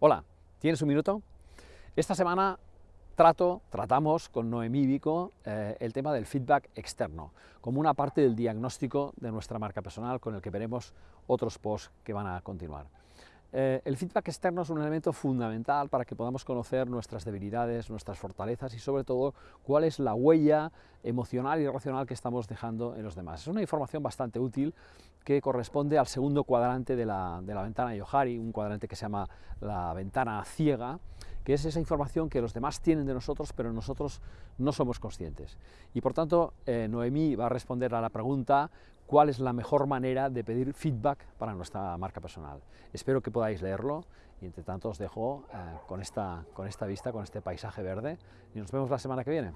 Hola, ¿tienes un minuto? Esta semana trato, tratamos con Noemí Vico eh, el tema del feedback externo, como una parte del diagnóstico de nuestra marca personal con el que veremos otros posts que van a continuar. Eh, el feedback externo es un elemento fundamental para que podamos conocer nuestras debilidades, nuestras fortalezas y sobre todo cuál es la huella emocional y racional que estamos dejando en los demás. Es una información bastante útil que corresponde al segundo cuadrante de la, ventana Yohari, un cuadrante que se llama la ventana ciega, que es esa información que los demás tienen de nosotros, pero nosotros no somos conscientes. Y por tanto, eh, Noemí va a responder a la pregunta cuál es la mejor manera de pedir feedback para nuestra marca personal. Espero que podáis leerlo y entre tanto os dejo eh, con, esta, con esta vista, con este paisaje verde y nos vemos la semana que viene.